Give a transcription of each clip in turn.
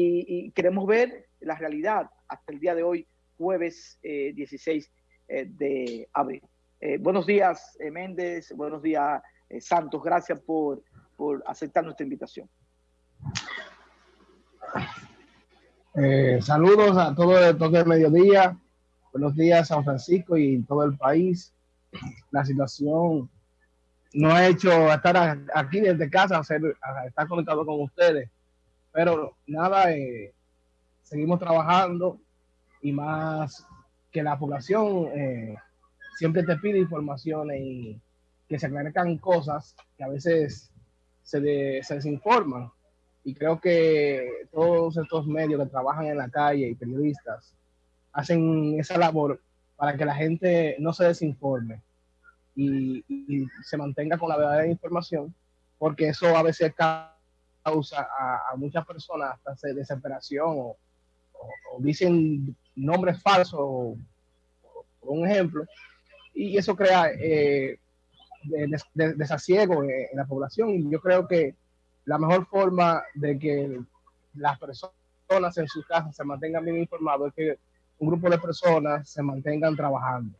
y, queremos ver la realidad hasta el día de hoy, jueves 16 de abril. buenos días, Méndez, buenos días, Santos, gracias por, por aceptar nuestra invitación. saludos a todo el toque de mediodía. Buenos días, San Francisco y todo el país. La situación no ha hecho estar aquí desde casa, estar conectado con ustedes. Pero nada, eh, seguimos trabajando y más que la población eh, siempre te pide informaciones y que se aclaren cosas que a veces se, se desinforman. Y creo que todos estos medios que trabajan en la calle y periodistas hacen esa labor para que la gente no se desinforme y, se mantenga con la verdadera información, porque eso a veces causa a, muchas personas hasta desesperación o, dicen nombres falsos, por un ejemplo, y eso crea eh, desasiego en, la población. Y yo creo que la mejor forma de que las personas en sus casas se mantengan bien informados es que un grupo de personas se mantengan trabajando.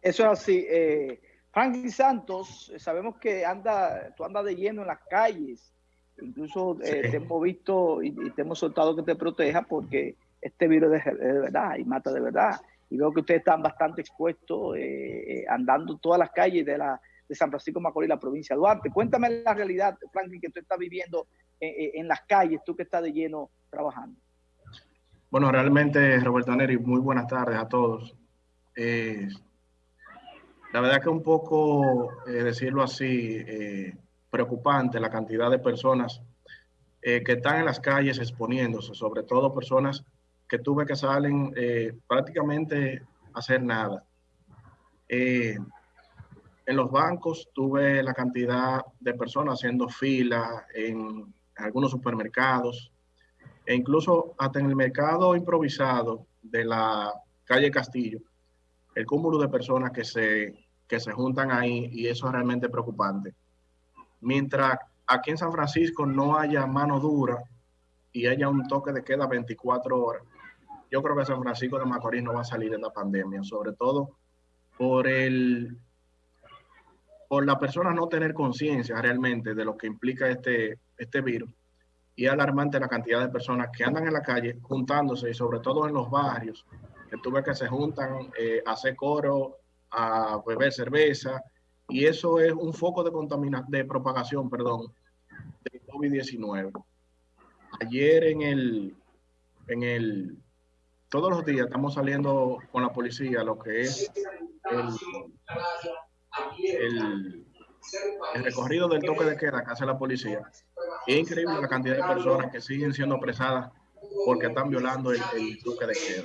Eso es así. Eh, Franklin Santos, eh, sabemos que anda, tú andas de lleno en las calles. Incluso eh, te hemos visto y, te hemos soltado que te proteja porque este virus es de, verdad y mata de verdad. Y veo que ustedes están bastante expuestos eh, andando todas las calles de, la, de San Francisco Macorís, la provincia de Duarte. Cuéntame la realidad, Franklin, que tú estás viviendo en las calles, tú que estás de lleno trabajando. Bueno, realmente, Roberto Neri, muy buenas tardes a todos. Eh, la verdad que un poco, eh, decirlo así, eh, preocupante la cantidad de personas que están en las calles exponiéndose, sobre todo personas que tuve que salen prácticamente a hacer nada. en los bancos tuve la cantidad de personas haciendo fila en algunos supermercados, e incluso hasta en el mercado improvisado de la calle Castillo, el cúmulo de personas que se, que se juntan ahí y eso es realmente preocupante. Mientras aquí en San Francisco no haya mano dura y haya un toque de queda 24 horas, yo creo que San Francisco de Macorís no va a salir de la pandemia, sobre todo por el por la persona no tener conciencia realmente de lo que implica este, este virus y alarmante la cantidad de personas que andan en la calle juntándose y sobre todo en los barrios, que tú que se juntan eh, a hacer coro, a beber cerveza, y eso es un foco de contaminación, de propagación, perdón, de COVID-19. Ayer en el, en el, todos los días estamos saliendo con la policía, lo que es el, el recorrido del toque de queda que hace la policía es increíble la cantidad de personas que siguen siendo apresadas porque están violando el, toque de queda.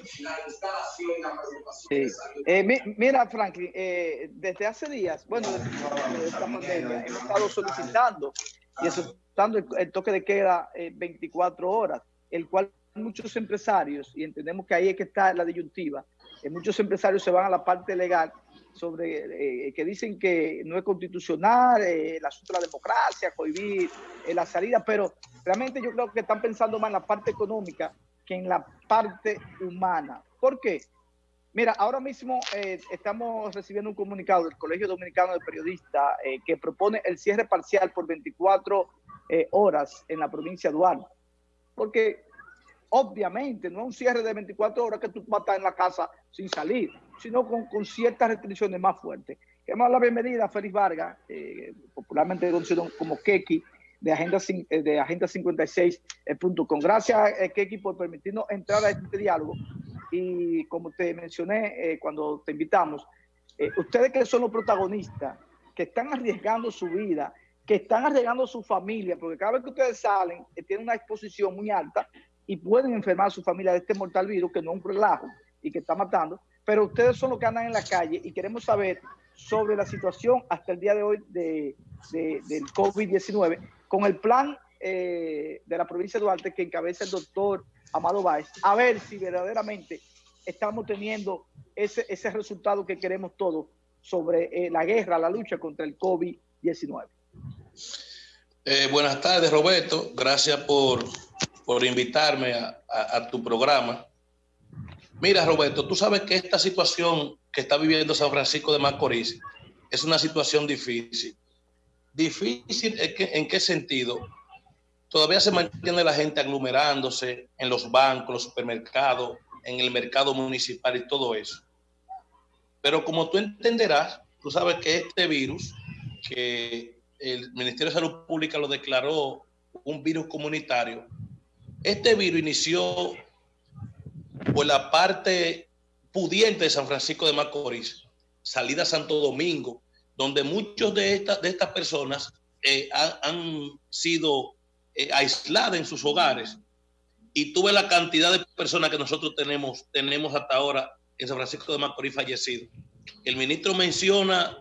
Sí. Eh, mira, Franklin, eh, desde hace días, bueno, desde hemos estado solicitando y aceptando el, toque de queda 24 eh, horas, el cual muchos empresarios, y entendemos que ahí es que está la disyuntiva, muchos empresarios se van a la parte legal sobre eh, que dicen que no es constitucional eh, el asunto de la democracia, cohibir eh, la salida, pero realmente yo creo que están pensando más en la parte económica que en la parte humana. ¿Por qué? Mira, ahora mismo estamos recibiendo un comunicado del Colegio Dominicano de Periodistas que propone el cierre parcial por 24 horas en la provincia de Duarte. Porque obviamente no es un cierre de 24 horas que tú vas a estar en la casa sin salir sino con, ciertas restricciones más fuertes. Queremos dar la bienvenida a Félix Vargas, eh, popularmente conocido como Keki, de Agenda, eh, de Agenda 56.com. Gracias, eh, Keki, por permitirnos entrar a este diálogo. Y como te mencioné cuando te invitamos, ustedes que son los protagonistas, que están arriesgando su vida, que están arriesgando su familia, porque cada vez que ustedes salen, tienen una exposición muy alta y pueden enfermar a su familia de este mortal virus que no es un relajo y que está matando pero ustedes son los que andan en la calle y queremos saber sobre la situación hasta el día de hoy de, del COVID-19 con el plan eh, de la provincia de Duarte que encabeza el doctor Amado Báez, a ver si verdaderamente estamos teniendo ese, ese resultado que queremos todos sobre eh, la guerra, la lucha contra el COVID-19. Eh, buenas tardes, Roberto. Gracias por por invitarme a, tu programa. Mira, Roberto, tú sabes que esta situación que está viviendo San Francisco de Macorís es una situación difícil. Difícil en qué sentido? Todavía se mantiene la gente aglomerándose en los bancos, los supermercados, en el mercado municipal y todo eso. Pero como tú entenderás, tú sabes que este virus, que el Ministerio de Salud Pública lo declaró un virus comunitario, este virus inició por la parte pudiente de San Francisco de Macorís, salida Santo Domingo, donde muchos de estas, de estas personas eh, han, sido eh, aisladas en sus hogares. Y tuve la cantidad de personas que nosotros tenemos, tenemos hasta ahora en San Francisco de Macorís fallecidos. El ministro menciona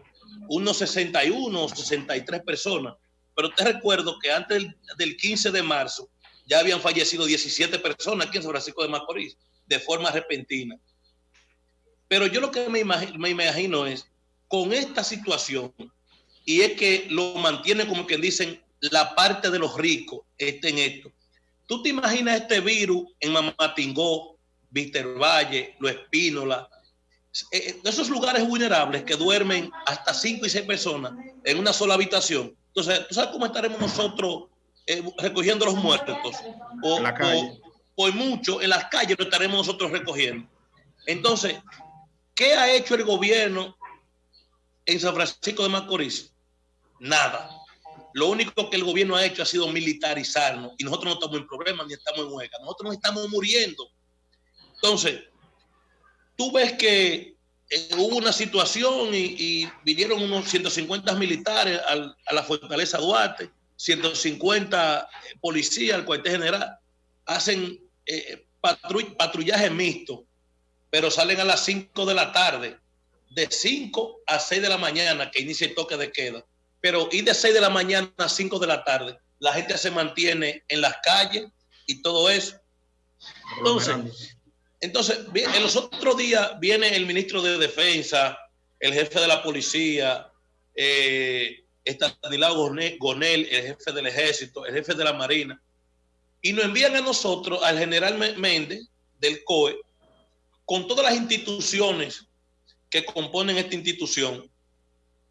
unos 61 o 63 personas, pero te recuerdo que antes del 15 de marzo ya habían fallecido 17 personas aquí en San Francisco de Macorís de forma repentina. Pero yo lo que me imagino, me imagino es con esta situación, y es que lo mantiene como quien dicen la parte de los ricos este en esto. ¿Tú te imaginas este virus en Mamatingó, Víctor Valle, Lo Espínola, eh, eh, esos lugares vulnerables que duermen hasta cinco y seis personas en una sola habitación? Entonces, ¿tú sabes cómo estaremos nosotros eh, recogiendo los muertos? O, en la calle. Por mucho, en las calles lo estaremos nosotros recogiendo. Entonces, ¿qué ha hecho el gobierno en San Francisco de Macorís? Nada. Lo único que el gobierno ha hecho ha sido militarizarnos y nosotros no estamos en problemas ni estamos en huelga. Nosotros nos estamos muriendo. Entonces, tú ves que eh, hubo una situación y, vinieron unos 150 militares a la fortaleza Duarte, 150 policías al cuartel general, hacen eh, patrullaje mixto, pero salen a las 5 de la tarde, de 5 a 6 de la mañana que inicia el toque de queda, pero y de 6 de la mañana a 5 de la tarde, la gente se mantiene en las calles y todo eso. Entonces, entonces, en los otros días viene el ministro de Defensa, el jefe de la policía, eh, Estanislao Gonel, el jefe del ejército, el jefe de la marina, y nos envían a nosotros, al general Méndez del COE, con todas las instituciones que componen esta institución.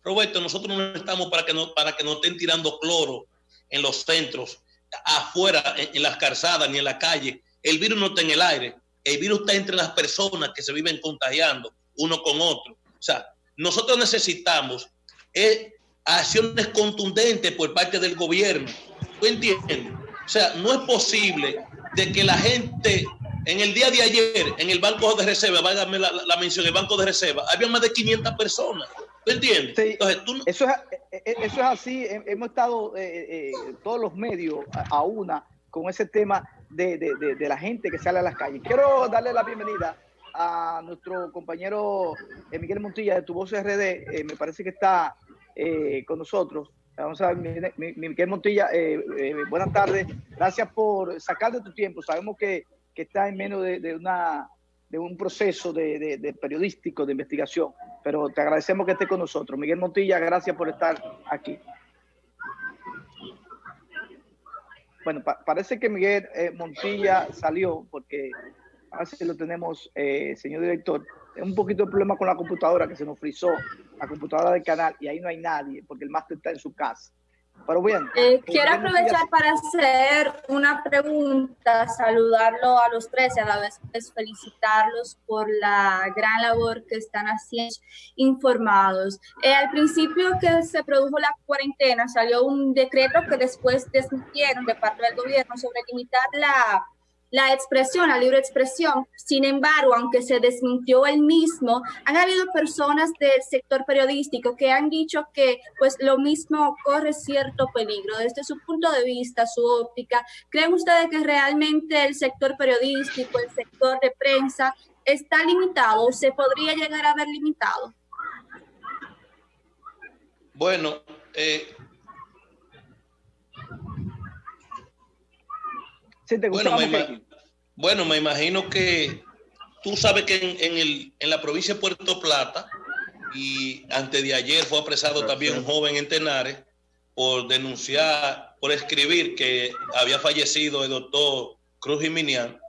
Roberto, nosotros no estamos para que, no, para que nos estén tirando cloro en los centros, afuera, en, en las calzadas, ni en la calle. El virus no está en el aire el virus está entre las personas que se viven contagiando uno con otro. O sea, nosotros necesitamos eh, acciones contundentes por parte del gobierno. ¿Tú entiendes? O sea, no es posible de que la gente en el día de ayer, en el banco de reserva, váyame la, la, mención, el banco de reserva, había más de 500 personas. ¿Tú entiendes? Entonces, tú eso, es, eh, eh, eso es así. Hemos estado todos los medios a una con ese tema de, la gente que sale a las calles. Quiero darle la bienvenida a nuestro compañero eh, Miguel Montilla de Tu Voz RD, eh, me parece que está eh, con nosotros. Vamos a ver, Miguel Montilla, buenas tardes. Gracias por sacar de tu tiempo. Sabemos que, que está en menos de, una, de un proceso de, de, periodístico, de investigación, pero te agradecemos que esté con nosotros. Miguel Montilla, gracias por estar aquí. Bueno, parece que Miguel eh, Montilla salió porque a ver si lo tenemos, eh, señor director. Un poquito de problema con la computadora que se nos frizó, la computadora del canal, y ahí no hay nadie porque el máster está en su casa. Pero bien. Eh, quiero aprovechar para hacer una pregunta, saludarlo a los tres y a la vez pues, felicitarlos por la gran labor que están haciendo informados. Eh, al principio que se produjo la cuarentena salió un decreto que después desmintieron de parte del gobierno sobre limitar la la expresión, la libre expresión. Sin embargo, aunque se desmintió el mismo, han habido personas del sector periodístico que han dicho que pues lo mismo corre cierto peligro. Desde su punto de vista, su óptica, ¿creen ustedes que realmente el sector periodístico, el sector de prensa está limitado o se podría llegar a ver limitado? Bueno, eh, bueno, me, imagino que tú sabes que en, la provincia de Puerto Plata y antes de ayer fue apresado también un joven en Tenares por denunciar, por escribir que había fallecido el doctor Cruz y Minian.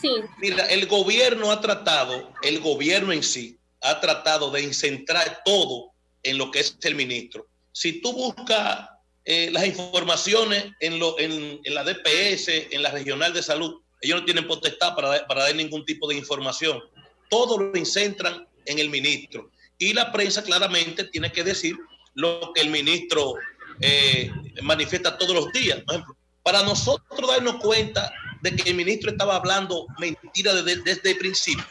Sí. Mira, el gobierno ha tratado, el gobierno en sí, ha tratado de incentrar todo en lo que es el ministro. Si tú buscas eh, las informaciones en, lo, en, la DPS, en la regional de salud, ellos no tienen potestad para, para dar ningún tipo de información. Todo lo incentran en el ministro. Y la prensa claramente tiene que decir lo que el ministro eh, manifiesta todos los días. Por ejemplo, para nosotros darnos cuenta de que el ministro estaba hablando mentira desde, el principio,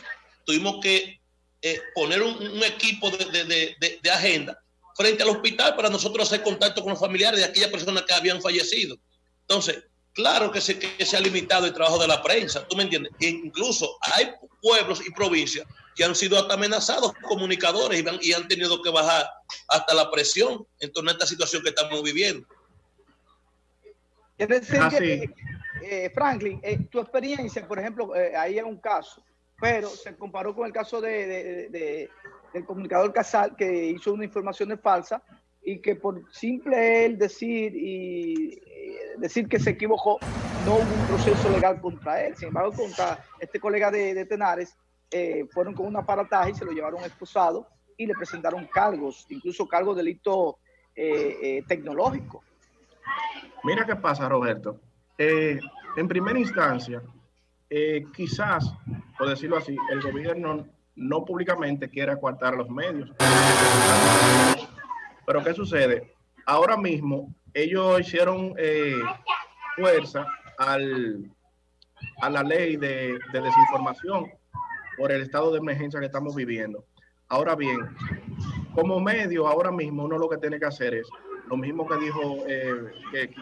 tuvimos que eh, poner un, equipo de, agenda frente al hospital para nosotros hacer contacto con los familiares de aquellas personas que habían fallecido. Entonces, claro que se, que se ha limitado el trabajo de la prensa, ¿tú me entiendes? E incluso hay pueblos y provincias que han sido hasta amenazados comunicadores y han, tenido que bajar hasta la presión en torno a esta situación que estamos viviendo. Quiere decir que, eh, Franklin, eh, tu experiencia, por ejemplo, eh, ahí es un caso, pero se comparó con el caso de, del comunicador Casal que hizo una información falsa y que por simple él decir y decir que se equivocó, no hubo un proceso legal contra él. Sin embargo, contra este colega de, de Tenares, eh, fueron con un aparataje y se lo llevaron esposado y le presentaron cargos, incluso cargos de delito eh, eh, tecnológico. Mira qué pasa, Roberto. en primera instancia, quizás, por decirlo así, el gobierno no públicamente quiera coartar los medios. Pero ¿qué sucede? Ahora mismo ellos hicieron fuerza al, a la ley de, de desinformación por el estado de emergencia que estamos viviendo. Ahora bien, como medio, ahora mismo uno lo que tiene que hacer es lo mismo que dijo eh, que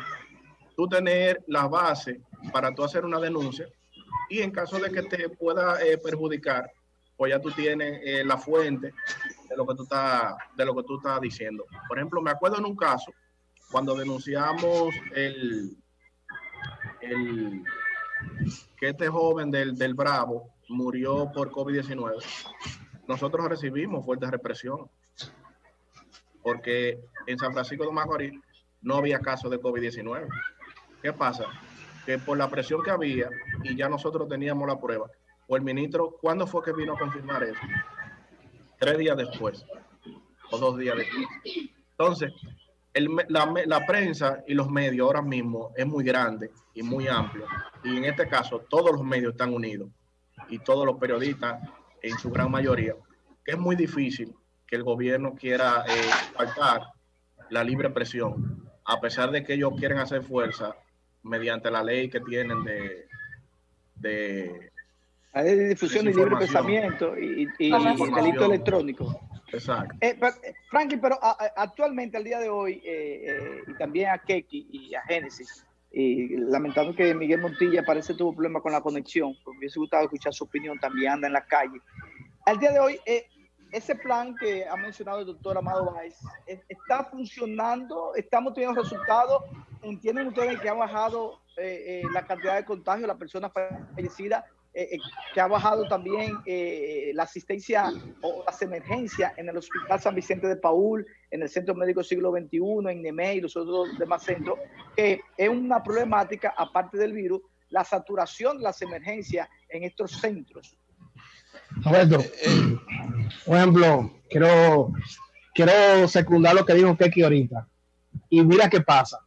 tú tener la base para tú hacer una denuncia y en caso de que te pueda eh, perjudicar, pues ya tú tienes eh, la fuente de lo que tú estás de lo que tú estás diciendo. Por ejemplo, me acuerdo en un caso cuando denunciamos el, el que este joven del, del Bravo murió por COVID-19, nosotros recibimos fuerte represión, porque en San Francisco de Macorís no había caso de COVID-19. ¿Qué pasa? Que por la presión que había, y ya nosotros teníamos la prueba, o el ministro, ¿cuándo fue que vino a confirmar eso? Tres días después, o dos días después. Entonces, la, prensa y los medios ahora mismo es muy grande y muy amplio. Y en este caso, todos los medios están unidos y todos los periodistas, en su gran mayoría, que es muy difícil que el gobierno quiera eh, faltar la libre presión, a pesar de que ellos quieren hacer fuerza mediante la ley que tienen de... de la ley de difusión y libre pensamiento y, y, delito electrónico. Exacto. Eh, pero, eh, Frankie, pero actualmente, al día de hoy, eh, eh, y también a Keki y a Génesis, y lamentando que Miguel Montilla parece tuvo problemas con la conexión, me hubiese gustado escuchar su opinión, también anda en la calle. Al día de hoy, eh, ese plan que ha mencionado el doctor Amado Báez, eh, ¿está funcionando? ¿Estamos teniendo resultados? ¿Entienden ustedes que ha bajado eh, la cantidad de contagios, las personas fallecidas? Eh, eh, que ha bajado también eh, la asistencia o las emergencias en el Hospital San Vicente de Paul, en el Centro Médico Siglo XXI, en NEME y los otros demás centros, que es una problemática, aparte del virus, la saturación de las emergencias en estos centros. Roberto, por ejemplo, quiero, quiero secundar lo que dijo Keki ahorita. Y mira qué pasa.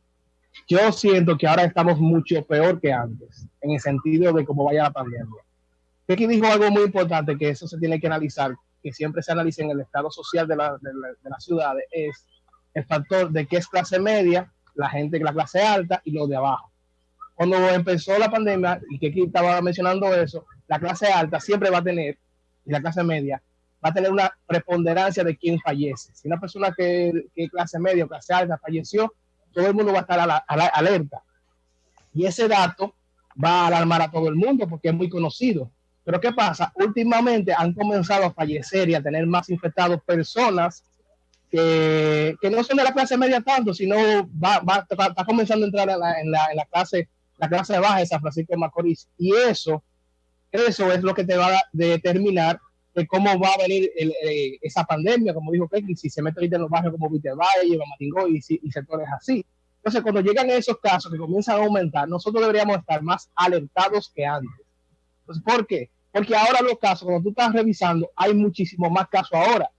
Yo siento que ahora estamos mucho peor que antes en el sentido de cómo vaya la pandemia. Aquí dijo algo muy importante, que eso se tiene que analizar, que siempre se analiza en el estado social de, la, de, de las ciudades, es el factor de qué es clase media, la gente, la clase alta y los de abajo. Cuando empezó la pandemia, y que estaba mencionando eso, la clase alta siempre va a tener, y la clase media, va a tener una preponderancia de quién fallece. Si una persona que, que clase media o clase alta falleció, todo el mundo va a estar alerta. Y ese dato va a alarmar a todo el mundo porque es muy conocido. Pero ¿qué pasa? Últimamente han comenzado a fallecer y a tener más infectados personas que, que no son de la clase media tanto, sino va, va está, comenzando a entrar en la, en, la, en la, clase la clase baja de San Francisco de Macorís. Y eso, eso es lo que te va a determinar de cómo va a venir el, eh, esa pandemia, como dijo Peggy, si se mete ahorita en los barrios como Vitervalle, Matingó y, y sectores así. Entonces, cuando llegan esos casos que comienzan a aumentar, nosotros deberíamos estar más alertados que antes. Entonces, ¿por qué? Porque ahora los casos, cuando tú estás revisando, hay muchísimo más casos ahora.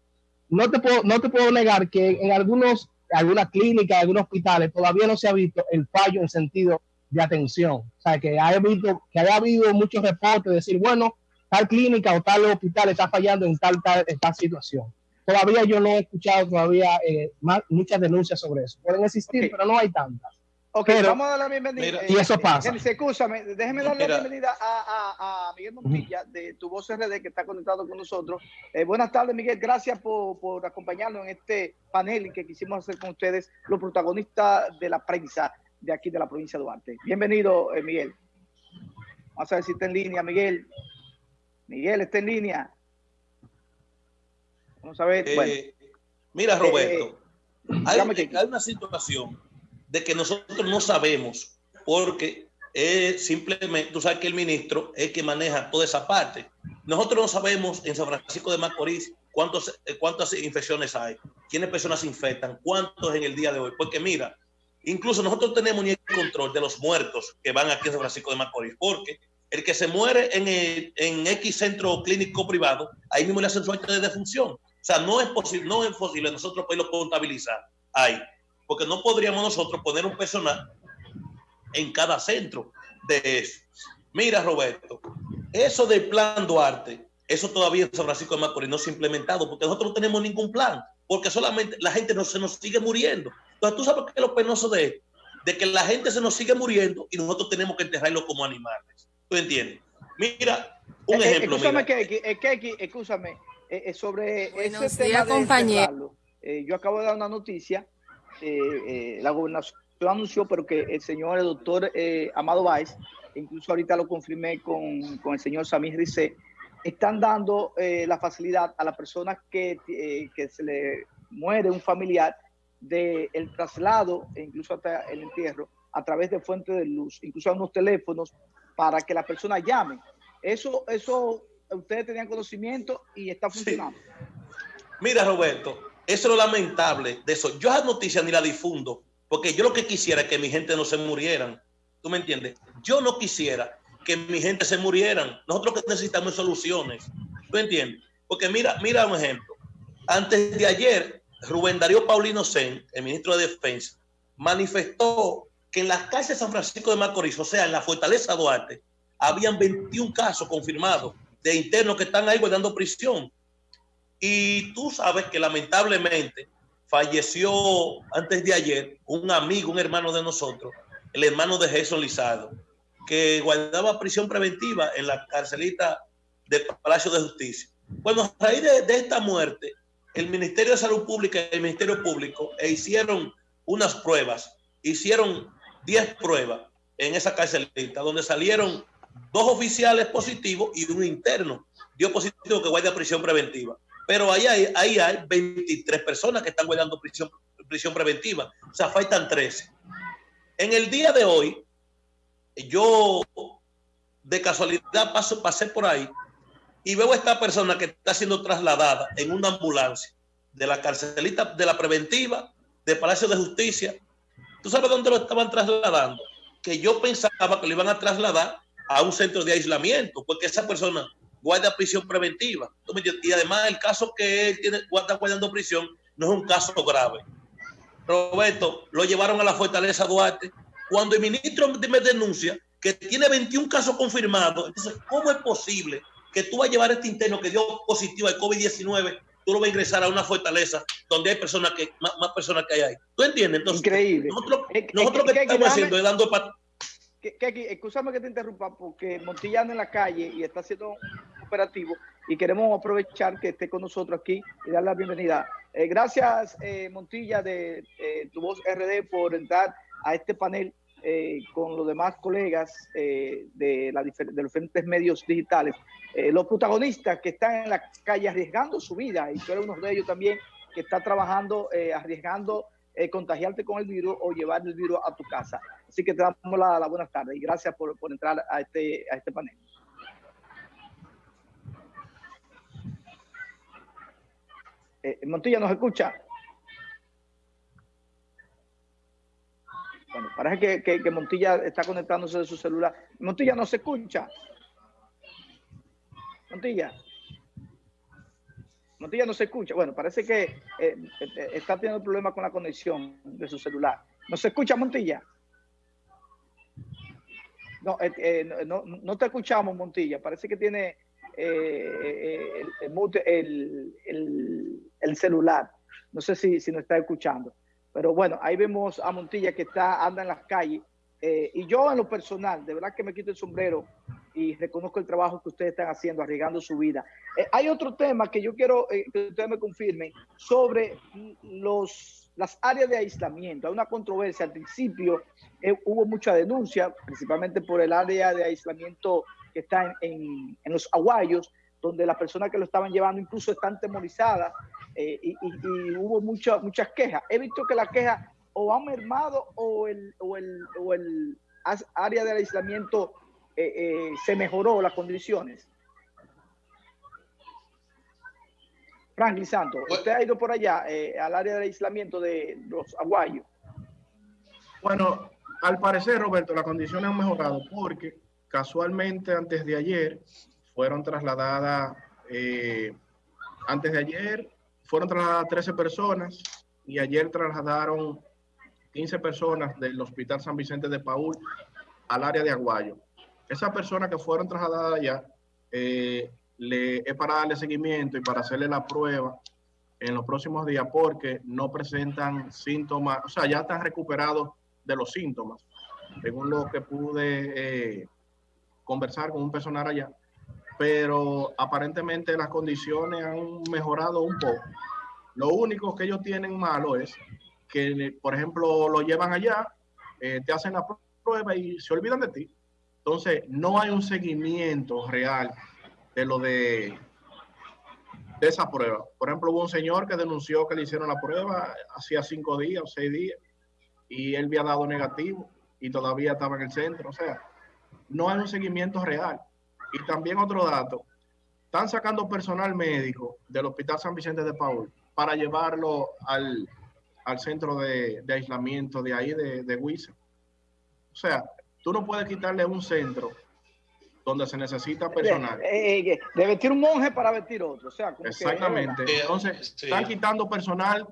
No te puedo, no te puedo negar que en algunos, algunas clínicas, algunos hospitales, todavía no se ha visto el fallo en sentido de atención. O sea, que haya, visto, que haya habido muchos reportes de decir, bueno, tal clínica o tal hospital está fallando en tal, tal, tal situación. Todavía yo no he escuchado todavía eh, más, muchas denuncias sobre eso. Pueden existir, okay. pero no hay tantas. Ok, pero, vamos a dar la bienvenida. Mira, y eso pasa. Gente, escúchame, déjeme darle la bienvenida a, a, a, Miguel Montilla de Tu Voz RD que está conectado con nosotros. Eh, buenas tardes, Miguel. Gracias por, por, acompañarnos en este panel que quisimos hacer con ustedes, los protagonistas de la prensa de aquí de la provincia de Duarte. Bienvenido, eh, Miguel. Vamos a ver si está en línea, Miguel. Miguel, está en línea. Vamos a ver. Eh, bueno. Mira, Roberto, eh, hay, hay, una situación de que nosotros no sabemos porque es simplemente, tú sabes que el ministro es que maneja toda esa parte. Nosotros no sabemos en San Francisco de Macorís cuántos, eh, cuántas infecciones hay, quiénes personas se infectan, cuántos en el día de hoy. Porque mira, incluso nosotros tenemos ni el control de los muertos que van aquí en San Francisco de Macorís, porque el que se muere en, el, en X centro clínico privado, ahí mismo le hacen su acto de defunción. O sea, no es posible, no es posible nosotros poderlo contabilizar ahí, porque no podríamos nosotros poner un personal en cada centro de eso. Mira, Roberto, eso del plan Duarte, eso todavía en San Francisco de Macorís no se ha implementado, porque nosotros no tenemos ningún plan, porque solamente la gente no se nos sigue muriendo. Entonces, tú sabes qué es lo penoso de esto, de que la gente se nos sigue muriendo y nosotros tenemos que enterrarlo como animales. ¿Tú entiendes? Mira, un eh, ejemplo. Escúchame, mira. Keki, Keki, escúchame. Eh, sobre Buenos ese días, tema compañero. Eh, yo acabo de dar una noticia. Eh, la gobernación anunció, pero que el señor el doctor Amado Báez, incluso ahorita lo confirmé con, con el señor Samir Rice, están dando la facilidad a las personas que, que se le muere un familiar del el traslado e incluso hasta el entierro a través de fuentes de luz, incluso a unos teléfonos para que la persona llame. Eso, eso ustedes tenían conocimiento y está funcionando. Sí. Mira, Roberto, eso es lo lamentable de eso. Yo esa noticia ni la difundo, porque yo lo que quisiera es que mi gente no se murieran. ¿Tú me entiendes? Yo no quisiera que mi gente se murieran. Nosotros que necesitamos soluciones. ¿Tú entiendes? Porque mira, mira un ejemplo. Antes de ayer, Rubén Darío Paulino Sen, el ministro de Defensa, manifestó que en las calles de San Francisco de Macorís, o sea, en la Fortaleza Duarte, habían 21 casos confirmados de internos que están ahí guardando prisión. Y tú sabes que lamentablemente falleció antes de ayer un amigo, un hermano de nosotros, el hermano de Jesús Lizardo, que guardaba prisión preventiva en la carcelita del Palacio de Justicia. Bueno, a raíz de, esta muerte, el Ministerio de Salud Pública y el Ministerio Público hicieron unas pruebas, hicieron 10 pruebas en esa carcelita, donde salieron dos oficiales positivos y un interno dio positivo que guarda prisión preventiva. Pero ahí hay, ahí hay 23 personas que están guardando prisión, prisión preventiva. O sea, faltan 13. En el día de hoy, yo de casualidad paso, pasé por ahí y veo a esta persona que está siendo trasladada en una ambulancia de la carcelita de la preventiva de Palacio de Justicia. ¿Tú sabes dónde lo estaban trasladando? Que yo pensaba que lo iban a trasladar a un centro de aislamiento, porque esa persona guarda prisión preventiva. Y además el caso que él tiene, guarda guardando prisión no es un caso grave. Roberto, lo llevaron a la Fortaleza Duarte. Cuando el ministro me denuncia que tiene 21 casos confirmados, entonces, ¿cómo es posible que tú vas a llevar este interno que dio positivo al COVID-19, tú lo vas a ingresar a una fortaleza donde hay personas que, más, más personas que hay ahí? ¿Tú entiendes? Entonces, Increíble. Nosotros, nosotros lo que estamos haciendo es dando que, que, escúchame que te interrumpa porque Montilla anda en la calle y está haciendo un operativo y queremos aprovechar que esté con nosotros aquí y darle la bienvenida. Eh, gracias eh, Montilla de eh, Tu Voz RD por entrar a este panel eh, con los demás colegas de, la, de, los diferentes medios digitales. los protagonistas que están en la calle arriesgando su vida y tú eres uno de ellos también que está trabajando, arriesgando eh, contagiarte con el virus o llevar el virus a tu casa. Así que te damos la, la buenas tardes y gracias por, por, entrar a este, a este panel. Eh, Montilla nos escucha. Bueno, parece que, Montilla está conectándose de su celular. Montilla no se escucha. Montilla. Montilla no se escucha. Bueno, parece que eh, eh, está teniendo problemas con la conexión de su celular. ¿No se escucha, Montilla? No, eh, no, no, te escuchamos, Montilla. Parece que tiene el, el, el, celular. No sé si, si nos está escuchando. Pero bueno, ahí vemos a Montilla que está, anda en las calles. Eh, y yo en lo personal, de verdad que me quito el sombrero y reconozco el trabajo que ustedes están haciendo, arriesgando su vida. Eh, hay otro tema que yo quiero eh, que ustedes me confirmen sobre los, las áreas de aislamiento. Hay una controversia. Al principio hubo mucha denuncia, principalmente por el área de aislamiento que está en, en los aguayos, donde las personas que lo estaban llevando incluso están temorizadas eh, y, hubo muchas muchas quejas. He visto que las quejas o han mermado o el, o el, o el área del aislamiento eh, eh, se mejoró las condiciones. Franklin Santos, usted ha ido por allá al área del aislamiento de los aguayos. Bueno, al parecer, Roberto, las condiciones han mejorado porque casualmente antes de ayer fueron trasladadas, antes de ayer, fueron trasladadas 13 personas y ayer trasladaron 15 personas del Hospital San Vicente de Paul al área de Aguayo. Esas personas que fueron trasladadas allá, eh, le, es para darle seguimiento y para hacerle la prueba en los próximos días porque no presentan síntomas, o sea, ya están recuperados de los síntomas, según lo que pude eh, conversar con un personal allá pero aparentemente las condiciones han mejorado un poco. Lo único que ellos tienen malo es que, por ejemplo, lo llevan allá, eh, te hacen la prueba y se olvidan de ti. Entonces, no hay un seguimiento real de lo de, de esa prueba. Por ejemplo, hubo un señor que denunció que le hicieron la prueba hacía cinco días o seis días y él había dado negativo y todavía estaba en el centro. O sea, no hay un seguimiento real. Y también otro dato, están sacando personal médico del Hospital San Vicente de Paul para llevarlo al, centro de, aislamiento de ahí, de, de Huiza. O sea, tú no puedes quitarle un centro donde se necesita personal. Eh, eh, de vestir un monje para vestir otro. O sea, Exactamente. Entonces, están quitando personal,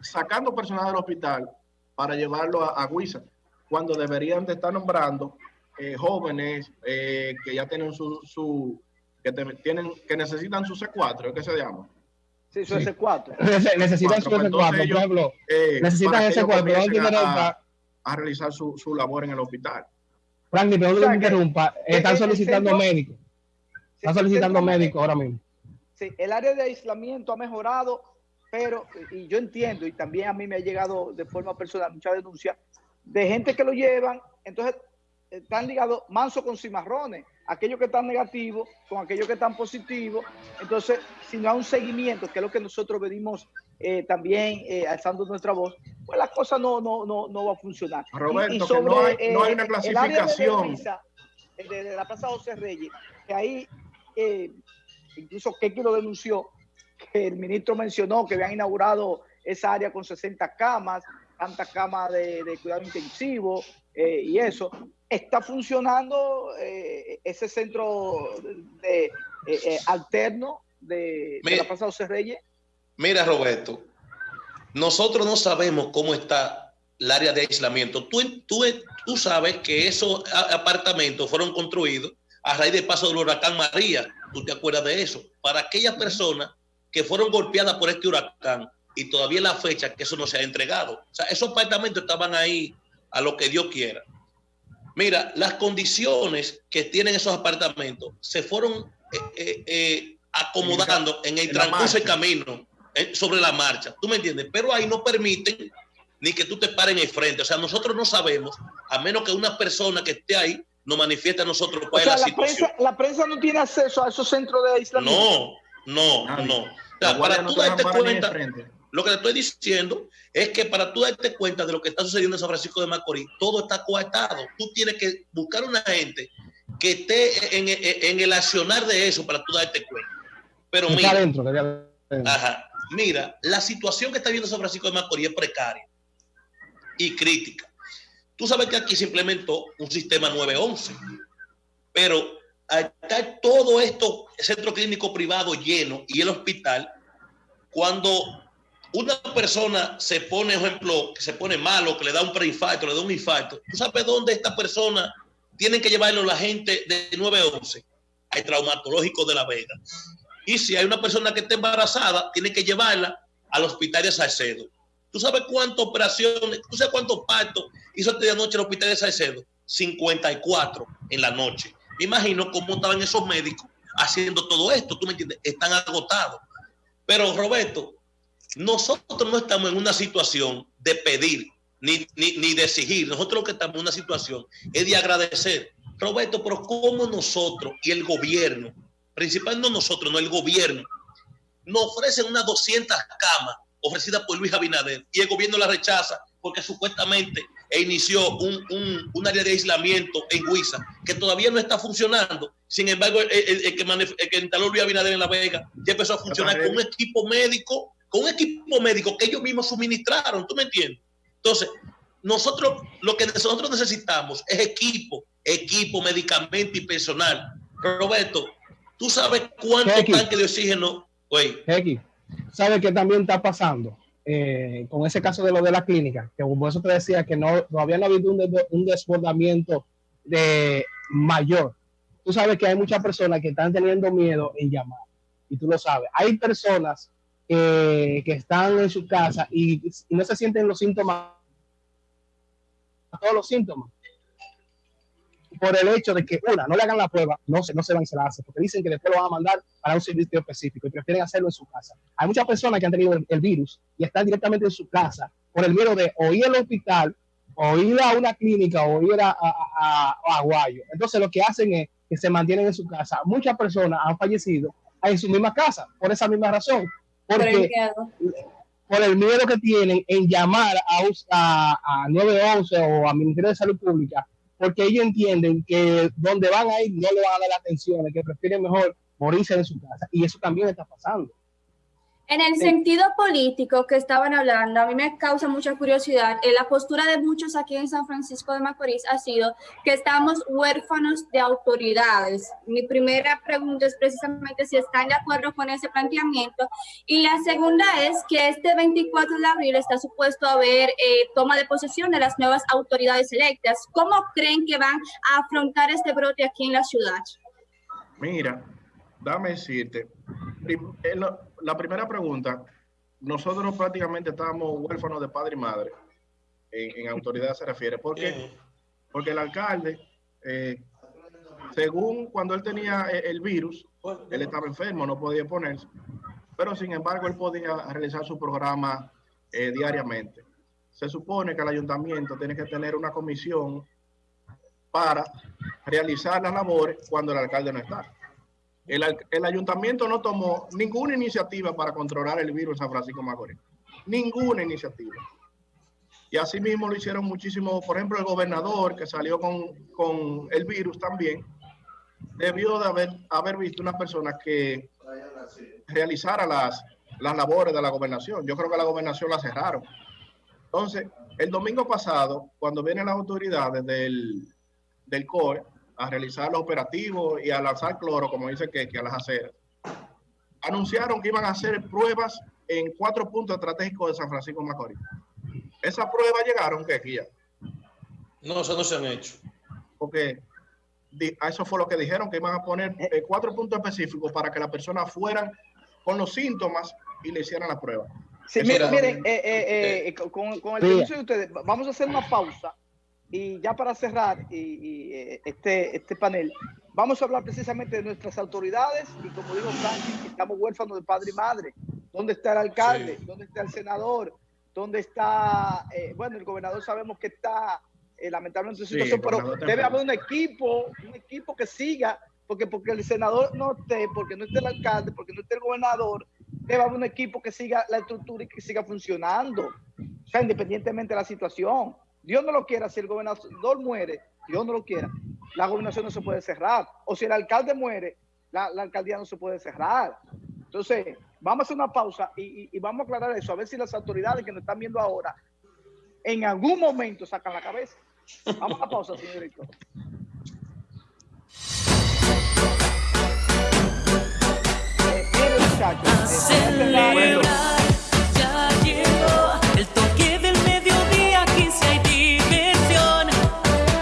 sacando personal del hospital para llevarlo a, a Huiza, cuando deberían de estar nombrando eh, jóvenes eh, que ya tienen su, su que tienen que necesitan su C4, ¿qué se llama? Sí, su S4. necesitan su S4, por ejemplo. Eh, necesitan S4, a, a realizar su, su, labor en el hospital. Franklin, perdón que me interrumpa. Están solicitando médicos. Están solicitando médicos ahora mismo. Sí, el área de aislamiento ha mejorado, pero, y yo entiendo, y también a mí me ha llegado de forma personal mucha denuncia de gente que lo llevan, entonces están ligados manso con cimarrones, aquellos que están negativos con aquellos que están positivos. Entonces, si no hay un seguimiento, que es lo que nosotros venimos eh, también eh, alzando nuestra voz, pues la cosa no, no, no, no va a funcionar. Roberto, que no hay, no hay una clasificación. de, de, la Plaza José Reyes, que ahí eh, incluso Keki lo denunció, que el ministro mencionó que habían inaugurado esa área con 60 camas, tantas camas de, de cuidado intensivo y eso está funcionando eh, ese centro de, eh, eh, alterno de, la Plaza José Reyes? Mira, Roberto, nosotros no sabemos cómo está el área de aislamiento. Tú, tú, tú sabes que esos apartamentos fueron construidos a raíz del paso del huracán María. ¿Tú te acuerdas de eso? Para aquellas personas que fueron golpeadas por este huracán y todavía la fecha que eso no se ha entregado. O sea, esos apartamentos estaban ahí a lo que Dios quiera. Mira, las condiciones que tienen esos apartamentos se fueron eh, eh, eh, acomodando en el transcurso del camino, sobre la marcha. ¿Tú me entiendes? Pero ahí no permiten ni que tú te pares en el frente. O sea, nosotros no sabemos, a menos que una persona que esté ahí nos manifieste a nosotros cuál es la, situación. Prensa, la prensa no tiene acceso a esos centros de aislamiento. No, no, no. O sea, para tú darte cuenta, lo que te estoy diciendo es que para tú darte cuenta de lo que está sucediendo en San Francisco de Macorís, todo está coartado. Tú tienes que buscar una gente que esté en, el accionar de eso para tú darte cuenta. Pero mira, mira, la situación que está viendo San Francisco de Macorís es precaria y crítica. Tú sabes que aquí se implementó un sistema 911, pero está todo esto, centro clínico privado lleno y el hospital, cuando una persona se pone, ejemplo, que se pone malo, que le da un preinfarto, le da un infarto, ¿tú sabes dónde esta persona tienen que llevarlo la gente de 911? Hay traumatológico de La Vega. Y si hay una persona que está embarazada, tiene que llevarla al hospital de Salcedo. ¿Tú sabes cuántas operaciones, tú sabes cuántos partos hizo esta noche el hospital de Salcedo? 54 en la noche. Me imagino cómo estaban esos médicos haciendo todo esto, tú me entiendes, están agotados. Pero Roberto, nosotros no estamos en una situación de pedir ni, ni, de exigir, nosotros lo que estamos en una situación es de agradecer. Roberto, pero ¿cómo nosotros y el gobierno, principalmente nosotros, no el gobierno, nos ofrecen unas 200 camas ofrecidas por Luis Abinader y el gobierno la rechaza porque supuestamente inició un, un, área de aislamiento en Huiza que todavía no está funcionando. Sin embargo, el, que, el que, instaló Luis Abinader en La Vega ya empezó a funcionar con un equipo médico, con un equipo médico que ellos mismos suministraron, ¿tú me entiendes? Entonces, nosotros lo que nosotros necesitamos es equipo, equipo, medicamento y personal. Roberto, ¿tú sabes cuánto tanque de oxígeno? Güey. ¿Sabe qué también está pasando? Eh, con ese caso de lo de la clínica, que como eso te decía que no, todavía no ha habido un, desbordamiento de mayor. Tú sabes que hay muchas personas que están teniendo miedo en llamar, y tú lo sabes. Hay personas que están en su casa y, y no se sienten los síntomas, todos los síntomas por el hecho de que, una, no le hagan la prueba, no se, no se van y se la hacen, porque dicen que después lo van a mandar para un servicio específico y prefieren hacerlo en su casa. Hay muchas personas que han tenido el, virus y están directamente en su casa por el miedo de o ir al hospital, o ir a una clínica, o ir a, a, a, Guayo. Entonces lo que hacen es que se mantienen en su casa. Muchas personas han fallecido en su misma casa por esa misma razón. Porque, por el miedo que tienen en llamar a, a, a 911 o a Ministerio de Salud Pública porque ellos entienden que donde van a ir no le van a dar la atención, que prefieren mejor morirse en su casa. Y eso también está pasando. En el sentido político que estaban hablando, a mí me causa mucha curiosidad. Eh, la postura de muchos aquí en San Francisco de Macorís ha sido que estamos huérfanos de autoridades. Mi primera pregunta es precisamente si están de acuerdo con ese planteamiento. Y la segunda es que este 24 de abril está supuesto a haber eh, toma de posesión de las nuevas autoridades electas. ¿Cómo creen que van a afrontar este brote aquí en la ciudad? Mira, dame decirte, la primera pregunta, nosotros prácticamente estábamos huérfanos de padre y madre, en, autoridad se refiere. ¿Por qué? Porque el alcalde, eh, según cuando él tenía e, el virus, él estaba enfermo, no podía ponerse, pero sin embargo él podía realizar su programa eh, diariamente. Se supone que el ayuntamiento tiene que tener una comisión para realizar las labores cuando el alcalde no está. El, ayuntamiento no tomó ninguna iniciativa para controlar el virus en San Francisco Macorís. Ninguna iniciativa. Y así mismo lo hicieron muchísimo, por ejemplo, el gobernador que salió con, el virus también, debió de haber, haber visto una persona que realizara las, las labores de la gobernación. Yo creo que la gobernación la cerraron. Entonces, el domingo pasado, cuando vienen las autoridades del, del COE, a realizar los operativos y a lanzar cloro, como dice que, que a las aceras. Anunciaron que iban a hacer pruebas en cuatro puntos estratégicos de San Francisco de Macorís. ¿Esas pruebas llegaron que aquí ya? No, eso no se han hecho. Porque eso fue lo que dijeron, que iban a poner eh, cuatro puntos específicos para que las personas fueran con los síntomas y le hicieran la prueba. Sí, miren, eh, eh, con, con, el permiso de ustedes, vamos a hacer una pausa y ya para cerrar y, eh, este, este panel, vamos a hablar precisamente de nuestras autoridades y como digo Frank, estamos huérfanos de padre y madre. ¿Dónde está el alcalde? ¿Dónde está el senador? ¿Dónde está, eh, bueno, el gobernador sabemos que está eh, lamentablemente en situación, pero debe haber un equipo, un equipo que siga, porque, porque el senador no esté, porque no esté el alcalde, porque no esté el gobernador, debe haber un equipo que siga la estructura y que siga funcionando, o sea, independientemente de la situación. Dios no lo quiera, si el gobernador muere, Dios no lo quiera, la gobernación no se puede cerrar. O si el alcalde muere, la, alcaldía no se puede cerrar. Entonces, vamos a hacer una pausa y, vamos a aclarar eso, a ver si las autoridades que nos están viendo ahora en algún momento sacan la cabeza. Vamos a la pausa, señor director.